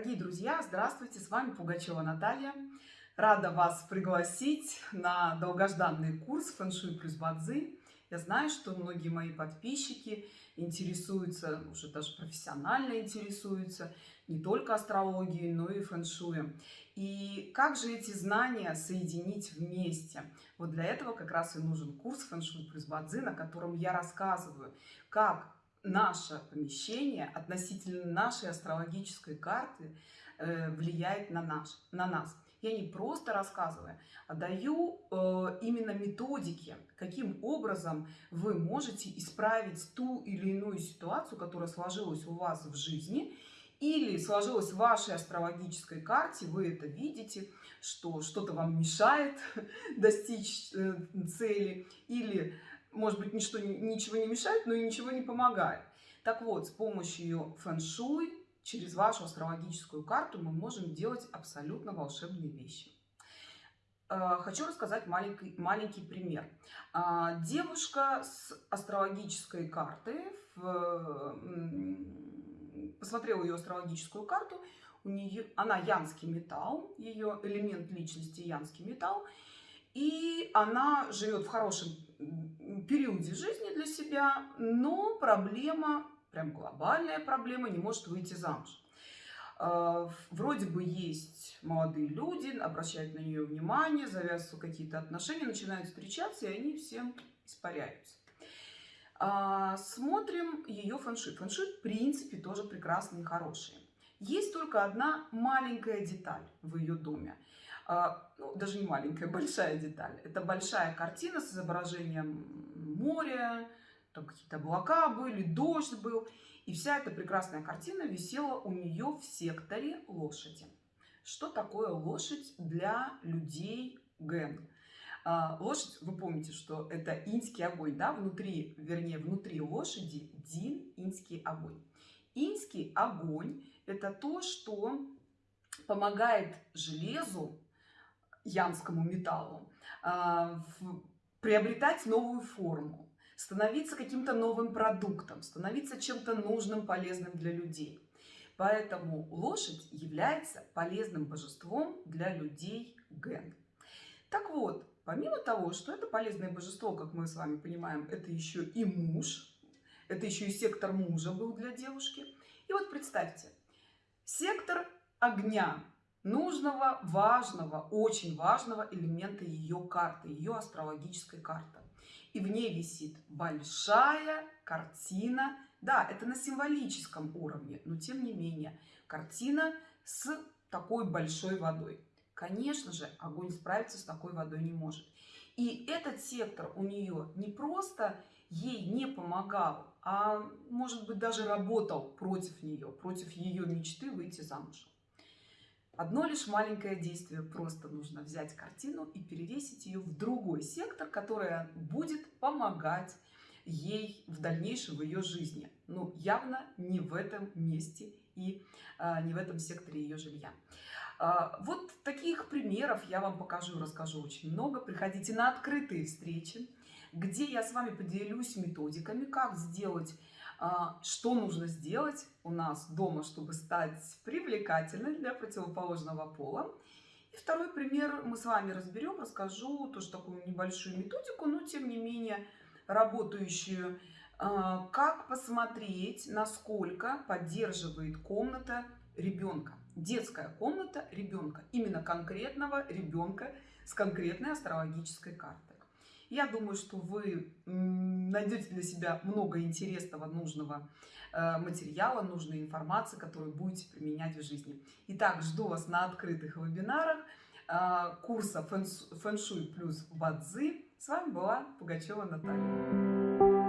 Дорогие друзья, здравствуйте, с вами Пугачева Наталья. Рада вас пригласить на долгожданный курс «Фэншуй плюс Бадзи». Я знаю, что многие мои подписчики интересуются, уже даже профессионально интересуются, не только астрологией, но и фэншуем. И как же эти знания соединить вместе? Вот для этого как раз и нужен курс «Фэншуй плюс Бадзи», на котором я рассказываю, как наше помещение относительно нашей астрологической карты э, влияет на, наш, на нас. Я не просто рассказываю, а даю э, именно методики, каким образом вы можете исправить ту или иную ситуацию, которая сложилась у вас в жизни, или сложилась в вашей астрологической карте, вы это видите, что что-то вам мешает достичь э, цели, или может быть, ничто, ничего не мешает, но и ничего не помогает. Так вот, с помощью фэн-шуй через вашу астрологическую карту мы можем делать абсолютно волшебные вещи. Э, хочу рассказать маленький, маленький пример. Э, девушка с астрологической карты, посмотрела ее астрологическую карту, у нее, она янский металл, ее элемент личности янский металл, и она живет в хорошем периоде жизни для себя, но проблема, прям глобальная проблема, не может выйти замуж. А, вроде бы есть молодые люди, обращают на нее внимание, завязываются какие-то отношения, начинают встречаться, и они всем испаряются. А, смотрим ее фэншуй. Фэншуй, в принципе, тоже прекрасный и хороший. Есть только одна маленькая деталь в ее доме. А, ну, даже не маленькая, большая деталь. Это большая картина с изображением моря, там какие-то облака были, дождь был. И вся эта прекрасная картина висела у нее в секторе лошади. Что такое лошадь для людей Ген? А, лошадь, вы помните, что это инский огонь, да, внутри, вернее, внутри лошади дин инский огонь. Инский огонь – это то, что помогает железу янскому металлу, а, приобретать новую форму, становиться каким-то новым продуктом, становиться чем-то нужным, полезным для людей. Поэтому лошадь является полезным божеством для людей Ген. Так вот, помимо того, что это полезное божество, как мы с вами понимаем, это еще и муж, это еще и сектор мужа был для девушки. И вот представьте, сектор огня нужного, важного, очень важного элемента ее карты, ее астрологической карты. И в ней висит большая картина. Да, это на символическом уровне, но тем не менее, картина с такой большой водой. Конечно же, огонь справиться с такой водой не может. И этот сектор у нее не просто ей не помогал, а может быть даже работал против нее, против ее мечты выйти замуж. Одно лишь маленькое действие. Просто нужно взять картину и перевесить ее в другой сектор, который будет помогать ей в дальнейшем в ее жизни. Ну, явно не в этом месте и а, не в этом секторе ее жилья. А, вот таких примеров я вам покажу и расскажу очень много. Приходите на открытые встречи, где я с вами поделюсь методиками, как сделать что нужно сделать у нас дома, чтобы стать привлекательной для противоположного пола. И второй пример мы с вами разберем, расскажу тоже такую небольшую методику, но тем не менее работающую. А, как посмотреть, насколько поддерживает комната ребенка. Детская комната ребенка, именно конкретного ребенка с конкретной астрологической картой. Я думаю, что вы найдете для себя много интересного, нужного э, материала, нужной информации, которую будете применять в жизни. Итак, жду вас на открытых вебинарах э, курса «Фэншуй плюс Бадзи». С вами была Пугачева Наталья.